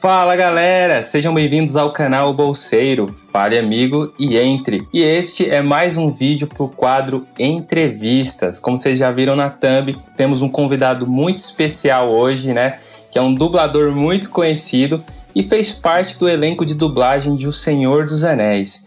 Fala galera, sejam bem-vindos ao canal Bolseiro, fale amigo e entre. E este é mais um vídeo para o quadro Entrevistas. Como vocês já viram na thumb, temos um convidado muito especial hoje, né? Que é um dublador muito conhecido e fez parte do elenco de dublagem de O Senhor dos Anéis.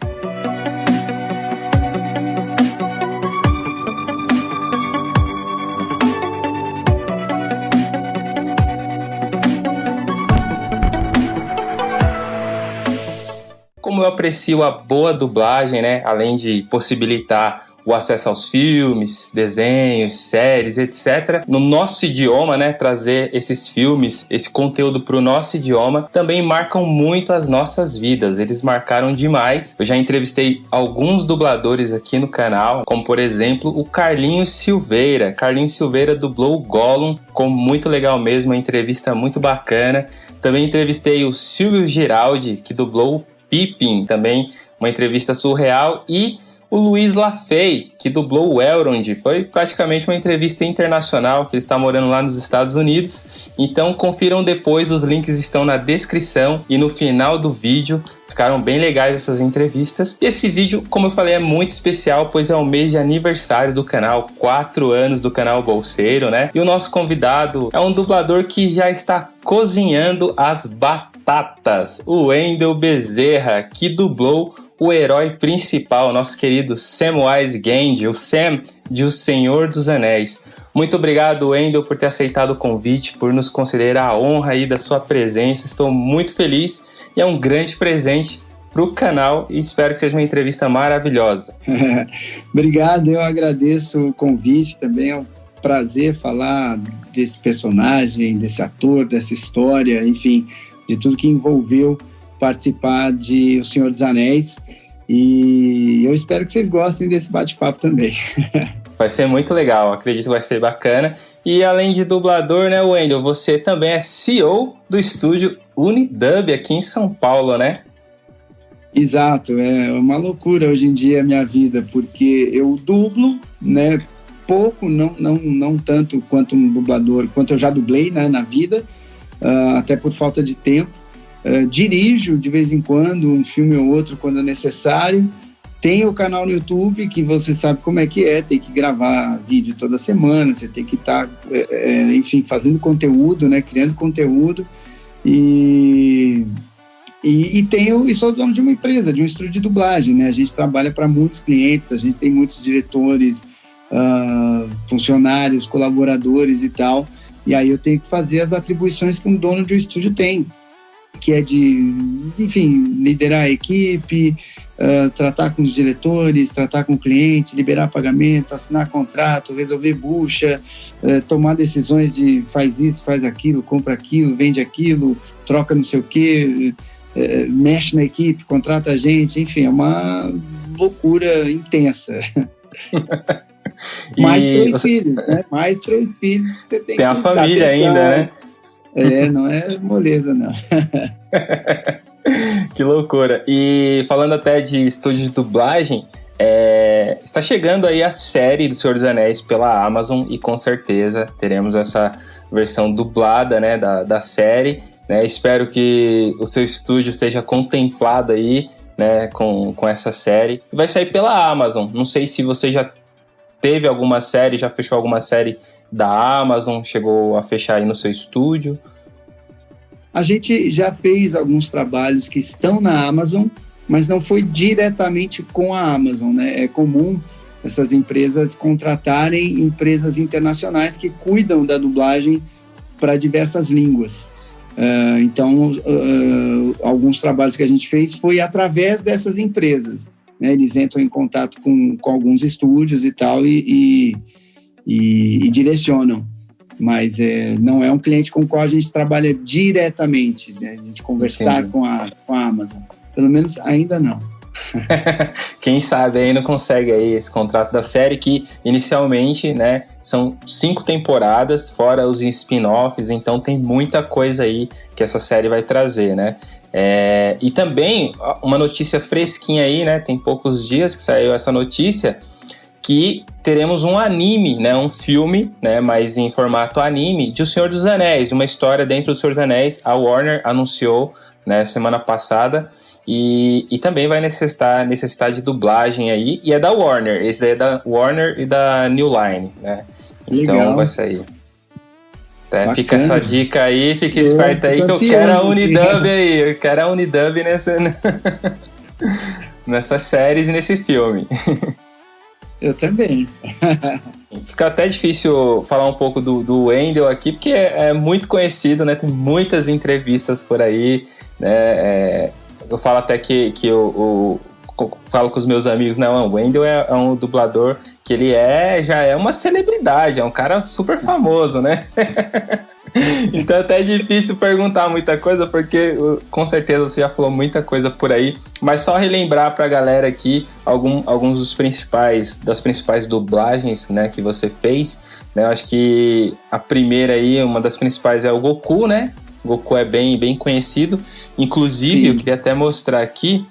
Aprecio a boa dublagem, né? Além de possibilitar o acesso aos filmes, desenhos, séries, etc. No nosso idioma, né? Trazer esses filmes, esse conteúdo para o nosso idioma também marcam muito as nossas vidas. Eles marcaram demais. Eu já entrevistei alguns dubladores aqui no canal, como por exemplo o Carlinhos Silveira. Carlinhos Silveira dublou o Gollum, ficou muito legal mesmo, uma entrevista muito bacana. Também entrevistei o Silvio Giraldi, que dublou o Pippin, também uma entrevista surreal, e o Luiz Lafay, que dublou o Elrond. Foi praticamente uma entrevista internacional, que ele está morando lá nos Estados Unidos. Então confiram depois, os links estão na descrição e no final do vídeo. Ficaram bem legais essas entrevistas. E esse vídeo, como eu falei, é muito especial, pois é o mês de aniversário do canal, quatro anos do canal Bolseiro, né? E o nosso convidado é um dublador que já está cozinhando as batatas, o Wendel Bezerra, que dublou o herói principal, nosso querido Samwise Gamgee, o Sam de O Senhor dos Anéis. Muito obrigado, Wendel, por ter aceitado o convite, por nos considerar a honra aí da sua presença. Estou muito feliz e é um grande presente para o canal e espero que seja uma entrevista maravilhosa. obrigado, eu agradeço o convite também. É um prazer falar desse personagem, desse ator, dessa história, enfim, de tudo que envolveu participar de O Senhor dos Anéis. E eu espero que vocês gostem desse bate-papo também. Vai ser muito legal, acredito que vai ser bacana. E além de dublador, né, Wendel, você também é CEO do estúdio Unidub aqui em São Paulo, né? Exato, é uma loucura hoje em dia a minha vida, porque eu dublo, né, pouco, não, não, não tanto quanto um dublador, quanto eu já dublei né, na vida, uh, até por falta de tempo. Uh, dirijo de vez em quando um filme ou outro quando é necessário. Tem o canal no YouTube que você sabe como é que é, tem que gravar vídeo toda semana, você tem que estar, tá, é, é, enfim, fazendo conteúdo, né, criando conteúdo. E, e, e tenho, e sou dono de uma empresa, de um estúdio de dublagem, né? A gente trabalha para muitos clientes, a gente tem muitos diretores, uh, funcionários, colaboradores e tal. E aí eu tenho que fazer as atribuições que um dono de um estúdio tem, que é de, enfim, liderar a equipe, uh, tratar com os diretores, tratar com o cliente, liberar pagamento, assinar contrato, resolver bucha, uh, tomar decisões de faz isso, faz aquilo, compra aquilo, vende aquilo, troca não sei o quê, uh, mexe na equipe, contrata a gente, enfim, é uma loucura intensa. Mais três você... filhos, né? Mais três filhos que você tem, tem a família ainda, né? É, não é moleza, não. que loucura. E falando até de estúdio de dublagem, é, está chegando aí a série do Senhor dos Anéis pela Amazon e com certeza teremos essa versão dublada né, da, da série. Né? Espero que o seu estúdio seja contemplado aí né, com, com essa série. Vai sair pela Amazon. Não sei se você já teve alguma série, já fechou alguma série da Amazon, chegou a fechar aí no seu estúdio? A gente já fez alguns trabalhos que estão na Amazon, mas não foi diretamente com a Amazon, né? É comum essas empresas contratarem empresas internacionais que cuidam da dublagem para diversas línguas. Uh, então, uh, alguns trabalhos que a gente fez foi através dessas empresas né, eles entram em contato com, com alguns estúdios e tal e, e, e, e direcionam. Mas é, não é um cliente com o qual a gente trabalha diretamente, né, a gente conversar com a, com a Amazon. Pelo menos ainda não. Quem sabe ainda consegue aí esse contrato da série que inicialmente, né, são cinco temporadas, fora os spin-offs, então tem muita coisa aí que essa série vai trazer, né? É, e também uma notícia fresquinha aí, né? Tem poucos dias que saiu essa notícia que teremos um anime, né, um filme, né, mas em formato anime, de O Senhor dos Anéis, uma história dentro do Senhor dos Anéis. A Warner anunciou, né, semana passada, e, e também vai necessitar, necessitar de dublagem aí, e é da Warner, esse daí é da Warner e da New Line, né, então Legal. vai sair. É, fica essa dica aí, fica esperto aí que eu quero a Unidub aí, eu quero a Unidub nessa, nessas séries e nesse filme. Eu também. Fica até difícil falar um pouco do, do Wendel aqui, porque é, é, muito conhecido, né? Tem muitas entrevistas por aí, né? É, eu falo até que, que o falo com os meus amigos, não, o Wendel é, é, um dublador que ele é, já é uma celebridade, é um cara super famoso, né? então até é difícil perguntar muita coisa, porque com certeza você já falou muita coisa por aí. Mas só relembrar pra galera aqui algum, alguns dos principais, das principais dublagens né, que você fez. Né? Eu acho que a primeira aí, uma das principais é o Goku, né? O Goku é bem, bem conhecido. Inclusive, Sim. eu queria até mostrar aqui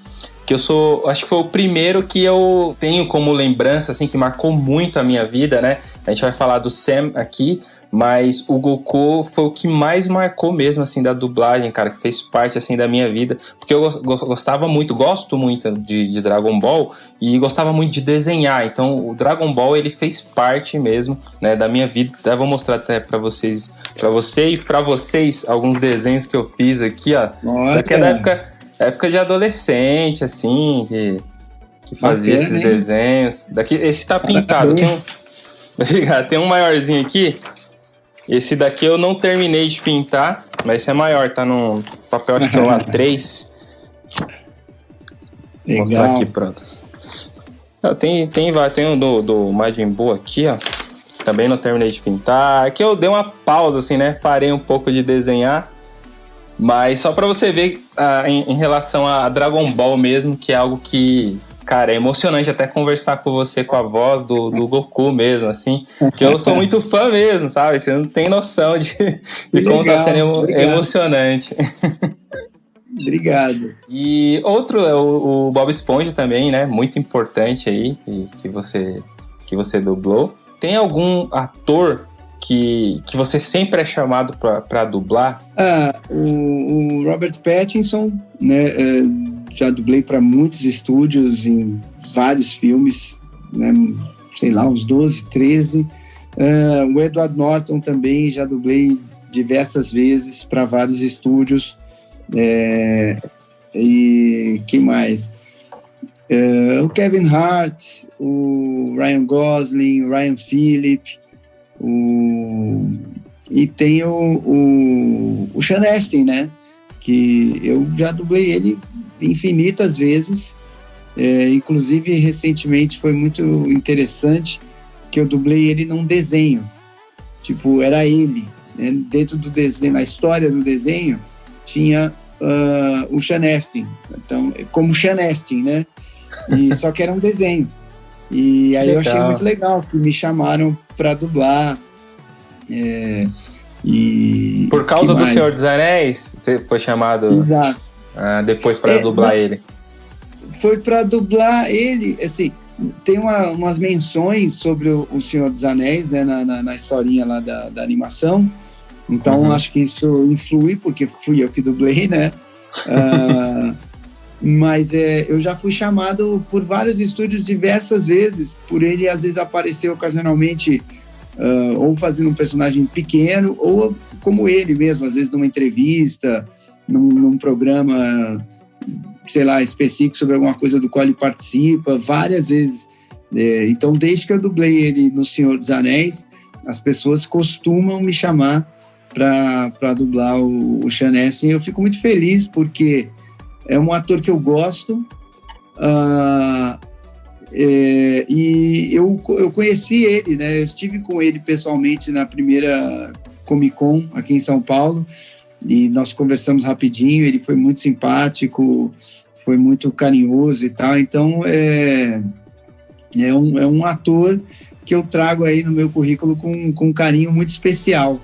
que eu sou, acho que foi o primeiro que eu tenho como lembrança, assim, que marcou muito a minha vida, né? A gente vai falar do Sam aqui, mas o Goku foi o que mais marcou mesmo, assim, da dublagem, cara, que fez parte, assim, da minha vida, porque eu gostava muito, gosto muito de, de Dragon Ball e gostava muito de desenhar, então o Dragon Ball, ele fez parte mesmo, né, da minha vida, eu vou mostrar até para vocês, para você e para vocês, alguns desenhos que eu fiz aqui, ó, Olha. isso aqui é da época época de adolescente, assim, que, que fazia Bacana, esses hein? desenhos. Daqui, esse tá pintado. Tem um, obrigado. Tem um maiorzinho aqui. Esse daqui eu não terminei de pintar, mas esse é maior, tá no papel, acho que é o A3. Vou mostrar aqui, pronto. Tem, tem, tem o do, do Majin Buu aqui, ó. Também não terminei de pintar. Aqui eu dei uma pausa, assim, né? Parei um pouco de desenhar. Mas só para você ver uh, em, em, relação a Dragon Ball mesmo, que é algo que, cara, é emocionante até conversar com você com a voz do, do Goku mesmo, assim. Que eu sou muito fã mesmo, sabe? Você não tem noção de, de como tá sendo emo emocionante. Obrigado. E outro é o, o, Bob Esponja também, né? Muito importante aí, que, que, você, que você dublou. Tem algum ator que, que você sempre é chamado para dublar? Ah, o, o, Robert Pattinson, né? É, já dublei para muitos estúdios em vários filmes, né? Sei lá, uns 12, 13. Uh, o Edward Norton também já dublei diversas vezes para vários estúdios. É, e que mais? Uh, o Kevin Hart, o Ryan Gosling, o Ryan Phillip, o, e tem o, o, o Sean Astin, né? Que eu já dublei ele infinitas vezes. É, inclusive, recentemente foi muito interessante que eu dublei ele num desenho. Tipo, era ele. Né? Dentro do desenho, na história do desenho, tinha uh, o Sean Astin. Então, como Sean Astin, né? E, só que era um desenho. E aí legal. eu achei muito legal que me chamaram para dublar. É, e Por causa do Senhor dos Anéis, você foi chamado Exato. Ah, depois para é, dublar ele. Foi para dublar ele, assim, tem uma, umas menções sobre o, o, Senhor dos Anéis, né, na, na, na historinha lá da, da animação. Então uhum. acho que isso influi, porque fui eu que dublei, né? Uh, mas é, eu já fui chamado por vários estúdios diversas vezes, por ele às vezes aparecer ocasionalmente uh, ou fazendo um personagem pequeno, ou como ele mesmo, às vezes numa entrevista, num, num programa, sei lá, específico sobre alguma coisa do qual ele participa, várias vezes. É, então, desde que eu dublei ele no Senhor dos Anéis, as pessoas costumam me chamar para dublar o, o Astin. Eu fico muito feliz porque é um ator que eu gosto. Uh, é, e eu, eu conheci ele, né? Eu estive com ele pessoalmente na primeira Comic Con aqui em São Paulo e nós conversamos rapidinho. Ele foi muito simpático, foi muito carinhoso e tal. Então é, é, um, é um ator que eu trago aí no meu currículo com, com um carinho muito especial.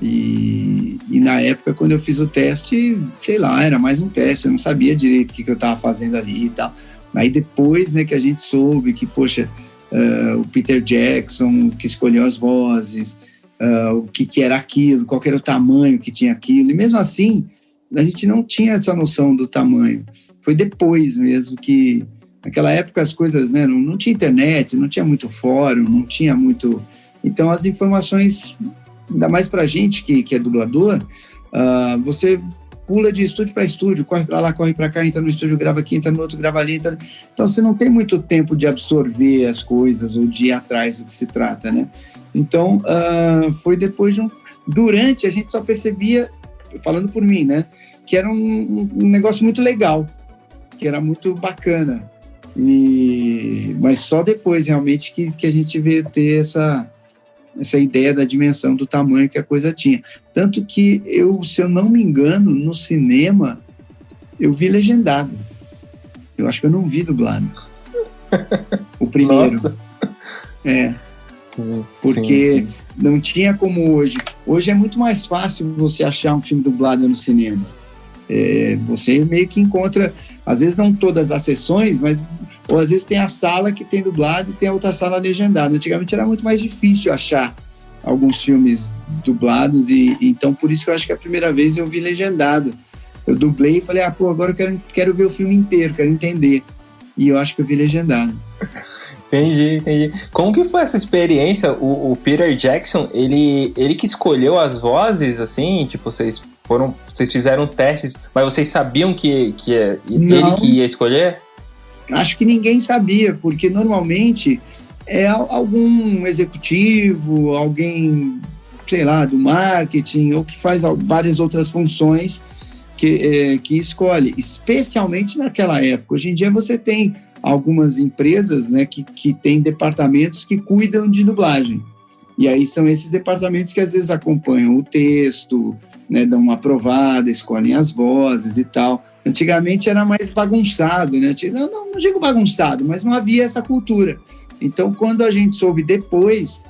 E, e, na época, quando eu fiz o teste, sei lá, era mais um teste, eu não sabia direito o que, que eu estava fazendo ali e tal. Aí depois, né, que a gente soube que, poxa, uh, o Peter Jackson, que escolheu as vozes, uh, o que, que era aquilo, qual era o tamanho que tinha aquilo. E mesmo assim, a gente não tinha essa noção do tamanho. Foi depois mesmo que, naquela época, as coisas, né, não, não tinha internet, não tinha muito fórum, não tinha muito. Então, as informações, ainda mais para gente que, que é dublador, uh, você pula de estúdio para estúdio, corre para lá, corre para cá, entra no estúdio, grava aqui, entra no outro, grava ali. Entra... Então você não tem muito tempo de absorver as coisas ou de ir atrás do que se trata, né? Então uh, foi depois de um. Durante a gente só percebia, falando por mim, né, que era um, um negócio muito legal, que era muito bacana. E, mas só depois realmente que, que a gente veio ter essa, essa ideia da dimensão do tamanho que a coisa tinha. Tanto que eu, se eu não me engano, no cinema eu vi legendado. Eu acho que eu não vi dublado. O primeiro. Nossa. É. Porque sim. não tinha como hoje. Hoje é muito mais fácil você achar um filme dublado no cinema. É, você meio que encontra, às vezes não todas as sessões, mas ou às vezes tem a sala que tem dublado e tem a outra sala legendada. Antigamente era muito mais difícil achar alguns filmes dublados e, então por isso que eu acho que a primeira vez eu vi legendado. Eu dublei e falei, ah, pô, agora eu quero, quero ver o filme inteiro, quero entender. E eu acho que eu vi legendado. Entendi, entendi. Como que foi essa experiência? O, o, Peter Jackson, ele, ele que escolheu as vozes, assim, tipo, vocês foram, vocês fizeram testes, mas vocês sabiam que, que é ele que ia escolher? Acho que ninguém sabia, porque normalmente é algum executivo, alguém, sei lá, do marketing, ou que faz várias outras funções que, é, que escolhe, especialmente naquela época. Hoje em dia você tem algumas empresas né, que, que têm departamentos que cuidam de dublagem. E aí são esses departamentos que às vezes acompanham o texto, né, dão uma aprovada, escolhem as vozes e tal. Antigamente era mais bagunçado, né? Não, não, não digo bagunçado, mas não havia essa cultura. Então, quando a gente soube depois,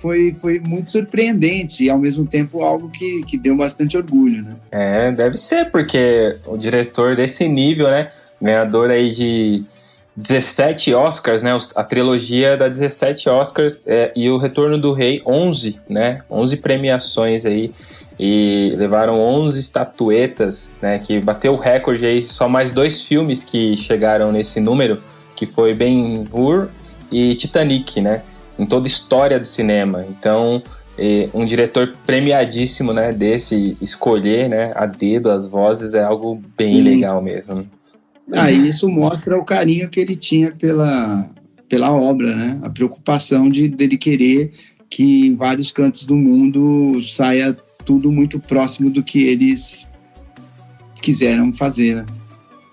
foi, foi muito surpreendente e ao mesmo tempo algo que, que deu bastante orgulho, né? É, deve ser, porque o diretor desse nível, né? Ganhador aí de 17 Oscars, né? A trilogia da 17 Oscars é, e o Retorno do Rei 11, né? 11 premiações aí e levaram 11 estatuetas, né? Que bateu o recorde aí. Só mais dois filmes que chegaram nesse número, que foi Ben Hur e Titanic, né? Em toda a história do cinema. Então, um diretor premiadíssimo, né? Desse escolher, né? A dedo as vozes é algo bem legal mesmo. Ah, isso mostra o carinho que ele tinha pela, pela obra, né? A preocupação de dele querer que em vários cantos do mundo saia tudo muito próximo do que eles quiseram fazer, né?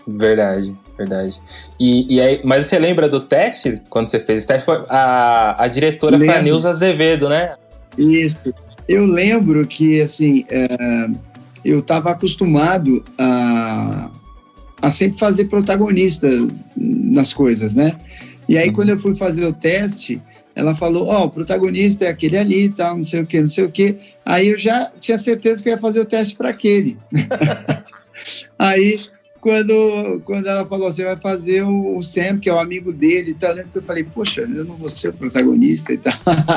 Verdade, verdade. E, e aí, mas você lembra do teste? Quando você fez esse teste, foi a, a diretora foi a Nilza Azevedo, né? Isso. Eu lembro que, assim, é, eu estava acostumado a a sempre fazer protagonista nas coisas, né? E aí, uhum. quando eu fui fazer o teste, ela falou: Ó, oh, o protagonista é aquele ali, tal, não sei o que, não sei o que. Aí eu já tinha certeza que eu ia fazer o teste para aquele. aí, quando, quando ela falou: Você vai fazer o, o Sam, que é o amigo dele e tal, eu lembro que eu falei: Poxa, eu não vou ser o protagonista e tal.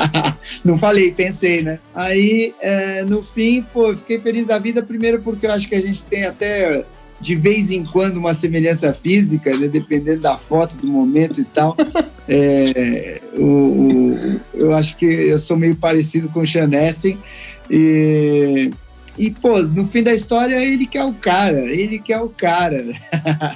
não falei, pensei, né? Aí, é, no fim, pô, fiquei feliz da vida, primeiro porque eu acho que a gente tem até de vez em quando uma semelhança física, né, dependendo da foto, do momento e tal. É, o, o, eu acho que eu sou meio parecido com o Sean Astin. E, e, pô, no fim da história, ele que é o cara, ele que é o cara.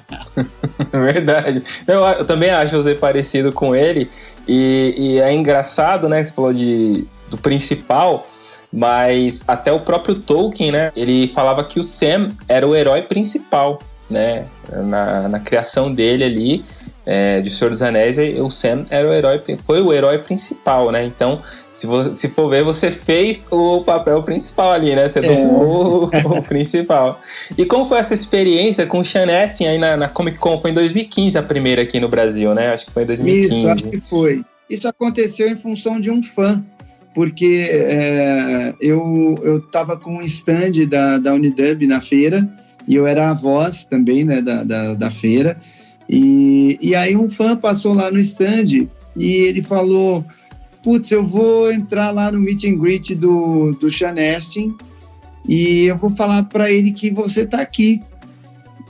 Verdade. Eu, eu também acho você parecido com ele. E, e é engraçado, né? Você falou de, do principal. Mas até o próprio Tolkien, né? Ele falava que o Sam era o herói principal, né? Na, na criação dele ali, é, de Senhor dos Anéis, o Sam era o herói, foi o herói principal, né? Então, se, se for ver, você fez o papel principal ali, né? Você tomou é. o, o, principal. E como foi essa experiência com o Sean Astin aí na, na Comic Con? Foi em 2015 a primeira aqui no Brasil, né? Acho que foi em 2015. Isso, acho que foi. Isso aconteceu em função de um fã porque é, eu estava com um stand da, da Unidub na feira e eu era a voz também né, da, da, da feira. E, e aí um fã passou lá no stand e ele falou: Putz, eu vou entrar lá no meet and greet do, do Sean Astin e eu vou falar para ele que você tá aqui.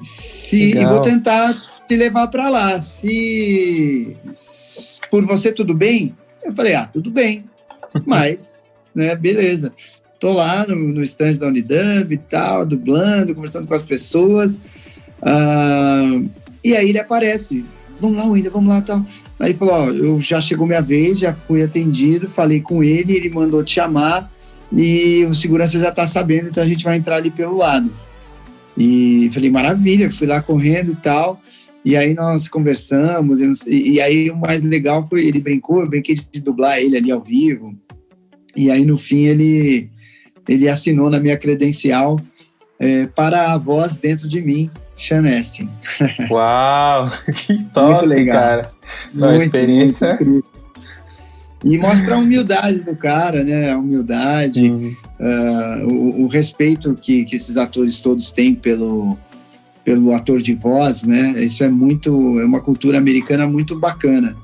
Se, e vou tentar te levar para lá. Se, se por você tudo bem? Eu falei: Ah, tudo bem. Mas, né, beleza. Tô lá no, no stand da Unidub e tal, dublando, conversando com as pessoas. Uh, e aí ele aparece. Vamos lá, Wender, vamos lá tal. Aí ele falou: Ó, eu já chegou minha vez, já fui atendido, falei com ele, ele mandou te chamar e o segurança já tá sabendo, então a gente vai entrar ali pelo lado. E falei: maravilha, fui lá correndo e tal. E aí nós conversamos, e, e, aí o mais legal foi, ele brincou, eu brinquei de dublar ele ali ao vivo. E aí no fim ele, ele assinou na minha credencial é, para a voz dentro de mim, Sean Astin. Uau, que top, muito legal. cara. Uma muito, experiência. Muito e mostra a humildade do cara, né? A humildade, uh, o, o, respeito que, que esses atores todos têm pelo, pelo ator de voz, né? Isso é muito, é uma cultura americana muito bacana.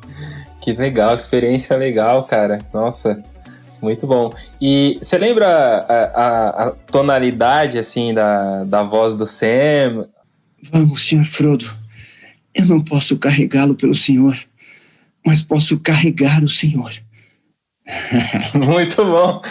Que legal, experiência legal, cara. Nossa, muito bom. E você lembra a, a, a, tonalidade, assim, da, da voz do Sam? Vamos, senhor Frodo. Eu não posso carregá-lo pelo senhor, mas posso carregar o senhor. Muito bom.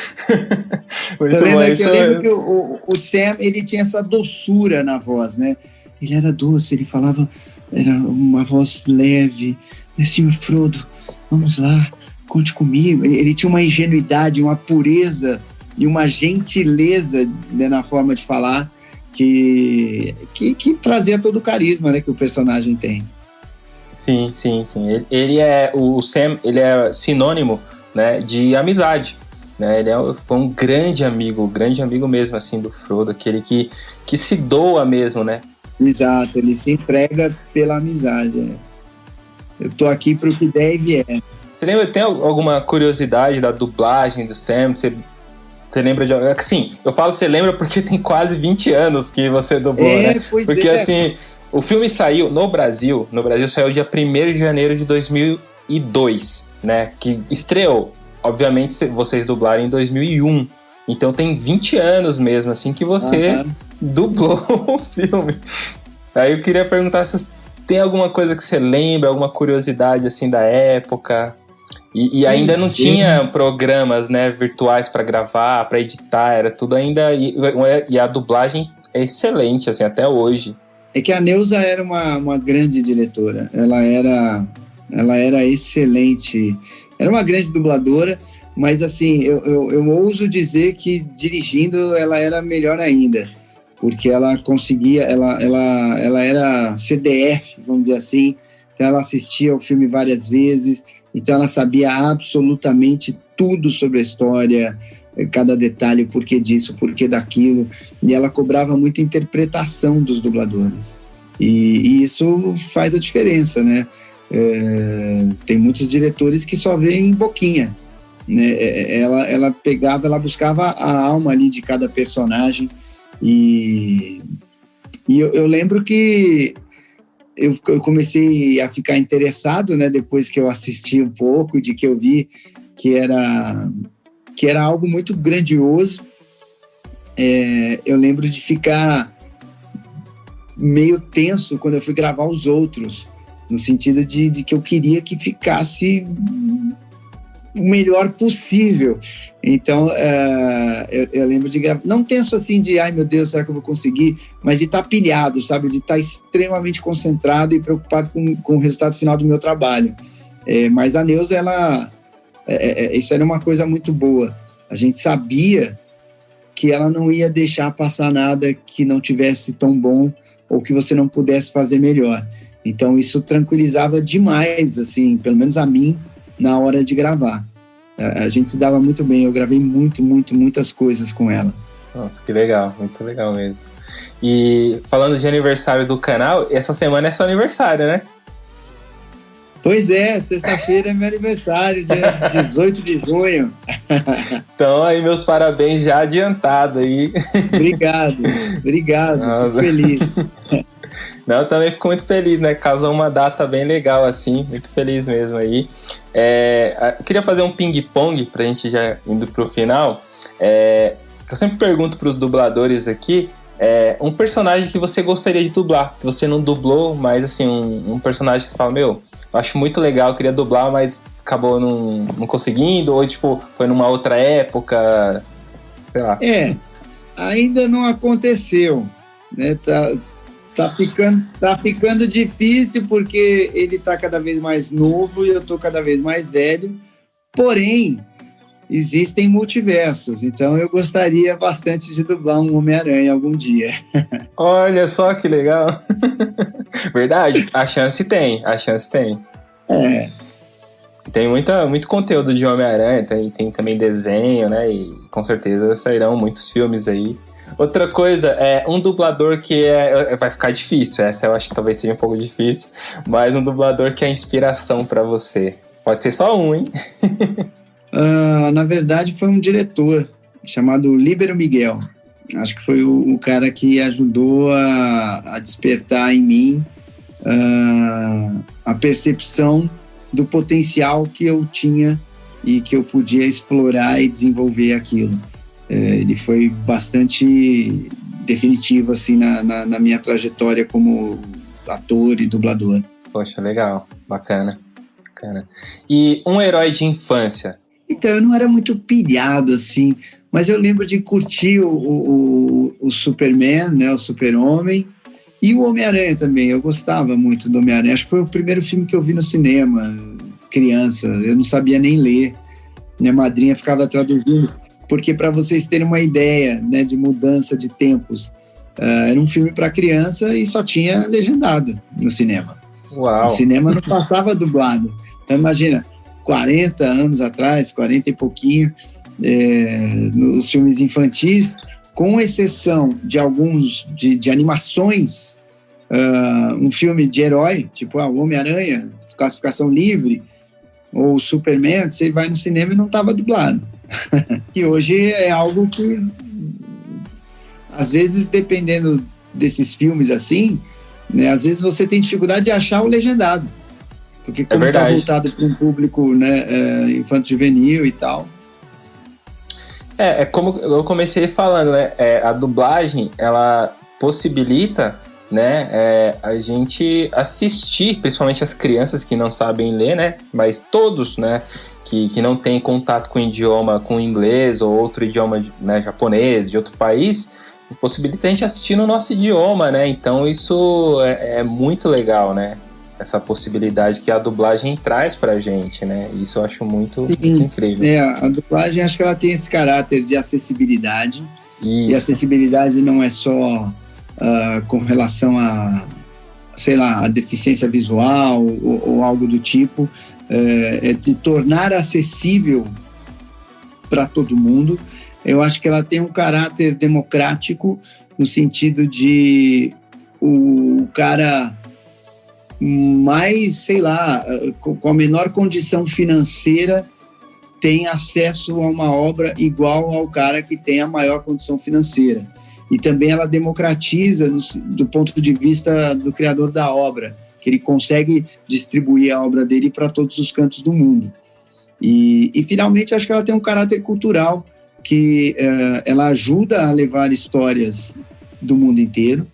Muito eu lembro, bom. Que, eu lembro é... que o, o, Sam ele tinha essa doçura na voz, né? Ele era doce, ele falava, era uma voz leve. Né, senhor Frodo, vamos lá, conte comigo. Ele tinha uma ingenuidade, uma pureza e uma gentileza né, na forma de falar que, que, que, trazia todo o carisma né, que o personagem tem. Sim, sim, sim. Ele, é o Sam, ele é sinônimo né, de amizade. Né? Ele é, foi um grande amigo, grande amigo mesmo assim do Frodo, aquele que, que se doa mesmo, né? Exato, ele se entrega pela amizade. Né? Eu tô aqui pro que deve é. Você lembra, tem alguma curiosidade da dublagem do Sam? Você, você lembra de. Assim, eu falo você lembra porque tem quase 20 anos que você dublou, é, né? Pois porque é. assim, o filme saiu no Brasil, no Brasil saiu dia 1 de janeiro de 2002, né? Que estreou. Obviamente, vocês dublaram em 2001. Então tem 20 anos mesmo, assim, que você uhum. dublou o filme. Aí eu queria perguntar se tem alguma coisa que você lembra, alguma curiosidade, assim, da época. E, e ainda não tinha programas, né, virtuais para gravar, para editar, era tudo ainda. E, e, a dublagem é excelente, assim, até hoje. É que a Neuza era uma, uma grande diretora. Ela era, ela era excelente. Era uma grande dubladora, mas assim, eu, eu, eu ouso dizer que dirigindo ela era melhor ainda. Porque ela conseguia, ela, ela, ela era CDF, vamos dizer assim. Então ela assistia o filme várias vezes então ela sabia absolutamente tudo sobre a história, eh, cada detalhe, o porquê disso, o porquê daquilo, e ela cobrava muita interpretação dos dubladores. E, e isso faz a diferença, né? É, tem muitos diretores que só veem boquinha, né? Eh, ela, ela pegava, ela buscava a alma ali de cada personagem e, e eu, eu lembro que eu, eu comecei a ficar interessado, né, depois que eu assisti um pouco, de que eu vi que era que era algo muito grandioso. É, eu lembro de ficar meio tenso quando eu fui gravar os outros, no sentido de, de que eu queria que ficasse o melhor possível. Então, uh, eu, eu, lembro de gravar. Não tenso assim de, ai meu Deus, será que eu vou conseguir? Mas de estar tá pilhado, sabe? De estar tá extremamente concentrado e preocupado com, com o resultado final do meu trabalho. É, mas a Neuza, ela. É, é, é, isso era uma coisa muito boa. A gente sabia que ela não ia deixar passar nada que não tivesse tão bom ou que você não pudesse fazer melhor. Então, isso tranquilizava demais, assim, pelo menos a mim, na hora de gravar. A, a gente se dava muito bem, eu gravei muito, muito, muitas coisas com ela. Nossa, que legal, muito legal mesmo. E falando de aniversário do canal, essa semana é seu aniversário, né? Pois é, sexta-feira é meu aniversário, dia 18 de junho. Então aí meus parabéns já adiantado aí. Obrigado, obrigado, Nossa. fico feliz. Não, também fico muito feliz, né? Causou uma data bem legal, assim. Muito feliz mesmo aí. É, queria fazer um ping-pong pra gente já indo pro final. É, eu sempre pergunto pros dubladores aqui é, um personagem que você gostaria de dublar, que você não dublou, mas assim, um, um personagem que você fala, meu, eu acho muito legal, queria dublar, mas acabou não, não conseguindo, ou tipo, foi numa outra época, sei lá. É, ainda não aconteceu, né? Tá, tá, ficando, tá ficando difícil porque ele tá cada vez mais novo e eu tô cada vez mais velho. Porém, existem multiversos, então eu gostaria bastante de dublar um Homem-Aranha algum dia. Olha só que legal. Verdade, a chance tem, a chance tem. É. Tem muita, muito conteúdo de Homem-Aranha, tem, tem também desenho, né? E com certeza sairão muitos filmes aí. Outra coisa, é um dublador que é, é vai ficar difícil, essa eu acho que talvez seja um pouco difícil, mas um dublador que é inspiração para você. Pode ser só um, hein? Uh, na verdade, foi um diretor chamado Líbero Miguel. Acho que foi o, o cara que ajudou a, a despertar em mim uh, a percepção do potencial que eu tinha e que eu podia explorar e desenvolver aquilo. Uh, ele foi bastante definitivo assim na, na, na minha trajetória como ator e dublador. Poxa, legal, bacana. bacana. E um herói de infância, então, eu não era muito pilhado, assim, mas eu lembro de curtir o, o, o Superman, né, o Super-Homem, e o Homem-Aranha também. Eu gostava muito do Homem-Aranha. Acho que foi o primeiro filme que eu vi no cinema, criança. Eu não sabia nem ler. Minha madrinha ficava traduzindo, porque para vocês terem uma ideia né, de mudança de tempos, uh, era um filme para criança e só tinha legendado no cinema. Uau. O cinema não passava dublado. Então imagina, 40 anos atrás, 40 e pouquinho, é, nos filmes infantis, com exceção de alguns de, de animações, uh, um filme de herói, tipo ah, o Homem-Aranha, classificação livre, ou Superman, você vai no cinema e não estava dublado. e hoje é algo que, às vezes, dependendo desses filmes assim, né, às vezes você tem dificuldade de achar o legendado. Porque como está é voltado para um público né, é, infanto-juvenil e tal. É, é como eu comecei falando, né? É, a dublagem, ela possibilita né, é, a gente assistir, principalmente as crianças que não sabem ler, né, mas todos, né, que, que não têm contato com o idioma, com inglês ou outro idioma né, japonês de outro país, possibilita a gente assistir no nosso idioma, né, então isso é, é muito legal, né, essa possibilidade que a dublagem traz pra gente, né? Isso eu acho muito, muito incrível. É, a dublagem acho que ela tem esse caráter de acessibilidade. Isso. E acessibilidade não é só uh, com relação a, sei lá, a deficiência visual ou, ou algo do tipo, é, é de tornar acessível para todo mundo. Eu acho que ela tem um caráter democrático no sentido de o cara mais, sei lá, com a menor condição financeira tem acesso a uma obra igual ao cara que tem a maior condição financeira. E também ela democratiza no, do ponto de vista do criador da obra, que ele consegue distribuir a obra dele para todos os cantos do mundo. E, e, finalmente, acho que ela tem um caráter cultural que uh, ela ajuda a levar histórias do mundo inteiro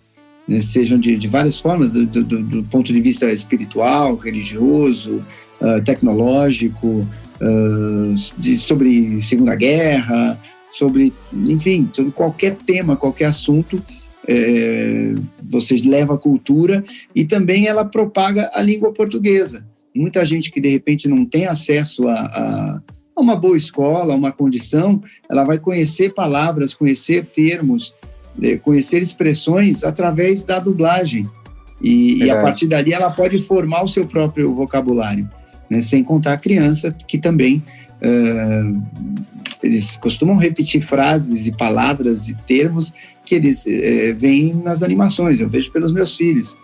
né, sejam de, de, várias formas, do, do, do, ponto de vista espiritual, religioso, uh, tecnológico, uh, de, sobre Segunda Guerra, sobre, enfim, sobre qualquer tema, qualquer assunto, é, você leva a cultura e também ela propaga a língua portuguesa. Muita gente que de repente não tem acesso a, a, a uma boa escola, a uma condição, ela vai conhecer palavras, conhecer termos, conhecer expressões através da dublagem. E, e, a partir dali ela pode formar o seu próprio vocabulário, né? sem contar a criança que também uh, eles costumam repetir frases e palavras e termos que eles uh, veem nas animações. Eu vejo pelos meus filhos.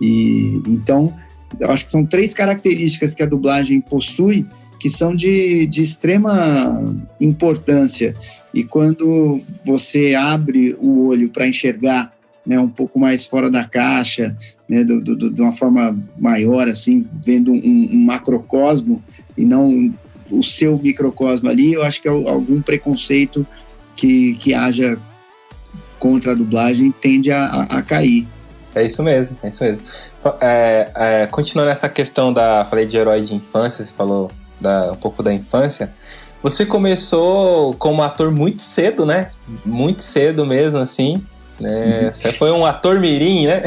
E então eu acho que são três características que a dublagem possui que são de, de extrema importância. E quando você abre o olho para enxergar né, um pouco mais fora da caixa, né, do, do, de uma forma maior, assim, vendo um, um, macrocosmo e não o seu microcosmo ali, eu acho que é algum preconceito que, que haja contra a dublagem tende a, a, a cair. É isso mesmo, é isso mesmo. É, é, continuando essa questão da. Falei de herói de infância, você falou da, um pouco da infância. Você começou como ator muito cedo, né? Muito cedo mesmo, assim. Né? Uhum. Você foi um ator mirim, né?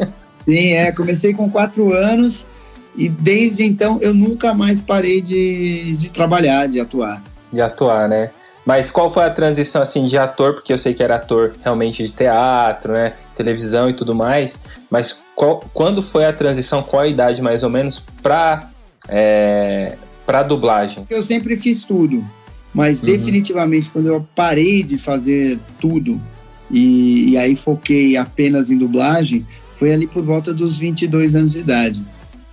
Sim, é. Comecei com quatro anos e desde então eu nunca mais parei de, de trabalhar, de atuar. De atuar, né? Mas qual foi a transição assim de ator? Porque eu sei que era ator realmente de teatro, né, televisão e tudo mais. Mas qual, quando foi a transição? Qual a idade mais ou menos para é, para dublagem? Eu sempre fiz tudo, mas uhum. definitivamente quando eu parei de fazer tudo e, e aí foquei apenas em dublagem, foi ali por volta dos 22 anos de idade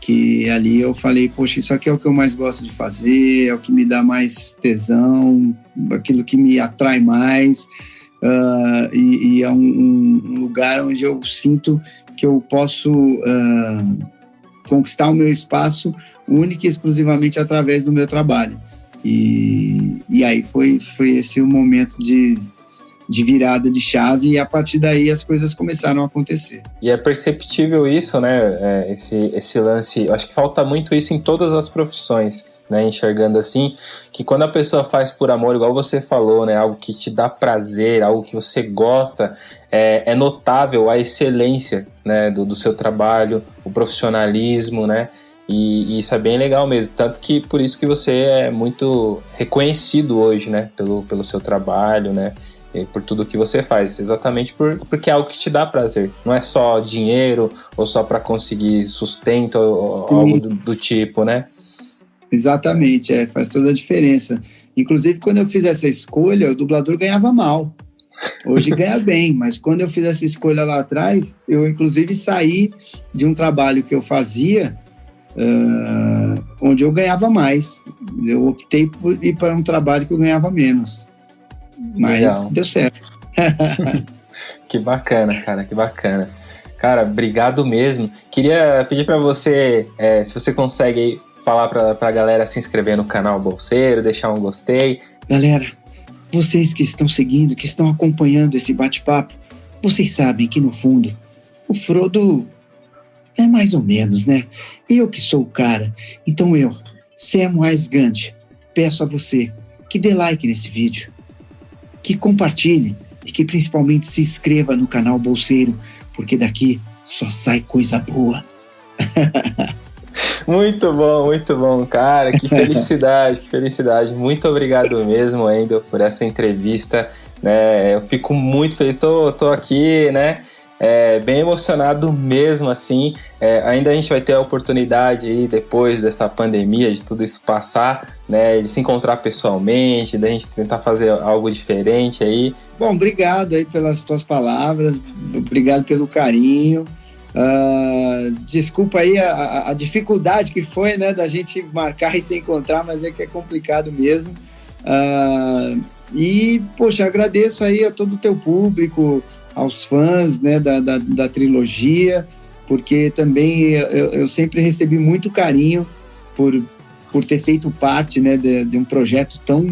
que ali eu falei, poxa, isso aqui é o que eu mais gosto de fazer, é o que me dá mais tesão, aquilo que me atrai mais, uh, e, e, é um, um, lugar onde eu sinto que eu posso uh, conquistar o meu espaço único e exclusivamente através do meu trabalho. E, e aí foi, foi esse o momento de, de virada de chave e a partir daí as coisas começaram a acontecer. E é perceptível isso, né? É, esse, esse lance. Eu acho que falta muito isso em todas as profissões. Né, enxergando assim, que quando a pessoa faz por amor, igual você falou, né, algo que te dá prazer, algo que você gosta, é, é notável a excelência né, do, do seu trabalho, o profissionalismo, né, e, e, isso é bem legal mesmo. Tanto que por isso que você é muito reconhecido hoje, né? Pelo, pelo seu trabalho, né? Por tudo que você faz, exatamente por, porque é algo que te dá prazer. Não é só dinheiro ou só para conseguir sustento ou algo do, do, tipo, né? Exatamente, é, faz toda a diferença. Inclusive, quando eu fiz essa escolha, o dublador ganhava mal. Hoje ganha bem, mas quando eu fiz essa escolha lá atrás, eu inclusive saí de um trabalho que eu fazia uh, onde eu ganhava mais. Eu optei por ir para um trabalho que eu ganhava menos. Mas Legal. deu certo. que bacana, cara, que bacana. Cara, obrigado mesmo. Queria pedir para você, é, se você consegue falar para a galera se inscrever no canal Bolseiro, deixar um gostei. Galera, vocês que estão seguindo, que estão acompanhando esse bate-papo, vocês sabem que no fundo o Frodo é mais ou menos, né? Eu que sou o cara. Então eu, Samwise Gant, peço a você que dê like nesse vídeo, que compartilhe e que principalmente se inscreva no canal Bolseiro, porque daqui só sai coisa boa. Muito bom, muito bom, cara. Que felicidade, que felicidade. Muito obrigado mesmo, Wendel, por essa entrevista. Né? Eu fico muito feliz. Tô aqui, né? É, bem emocionado mesmo, assim. É, ainda a gente vai ter a oportunidade aí, depois dessa pandemia, de tudo isso passar, né, de se encontrar pessoalmente, da gente tentar fazer algo diferente aí. Bom, obrigado aí pelas tuas palavras, obrigado pelo carinho. Uh, desculpa aí a, a, dificuldade que foi, né, da gente marcar e se encontrar, mas é que é complicado mesmo. Uh, e, poxa, agradeço aí a todo o teu público, aos fãs né, da, da, da trilogia, porque também eu, eu, sempre recebi muito carinho por, por ter feito parte né, de, de, um projeto tão,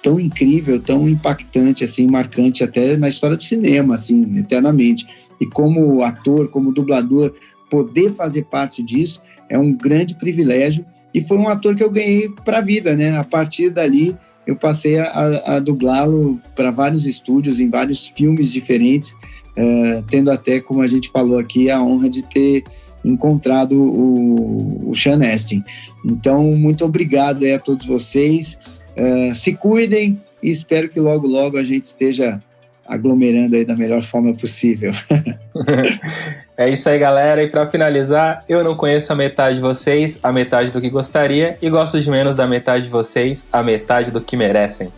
tão incrível, tão impactante, assim, marcante até na história do cinema, assim, eternamente. E como ator, como dublador, poder fazer parte disso é um grande privilégio. E foi um ator que eu ganhei para a vida, né? A partir dali, eu passei a, a dublá-lo para vários estúdios, em vários filmes diferentes, uh, tendo até, como a gente falou aqui, a honra de ter encontrado o, o Sean Astin. Então, muito obrigado a todos vocês. Uh, se cuidem e espero que logo, logo a gente esteja aglomerando aí da melhor forma possível. É isso aí, galera. E para finalizar, eu não conheço a metade de vocês, a metade do que gostaria, e gosto de menos da metade de vocês, a metade do que merecem.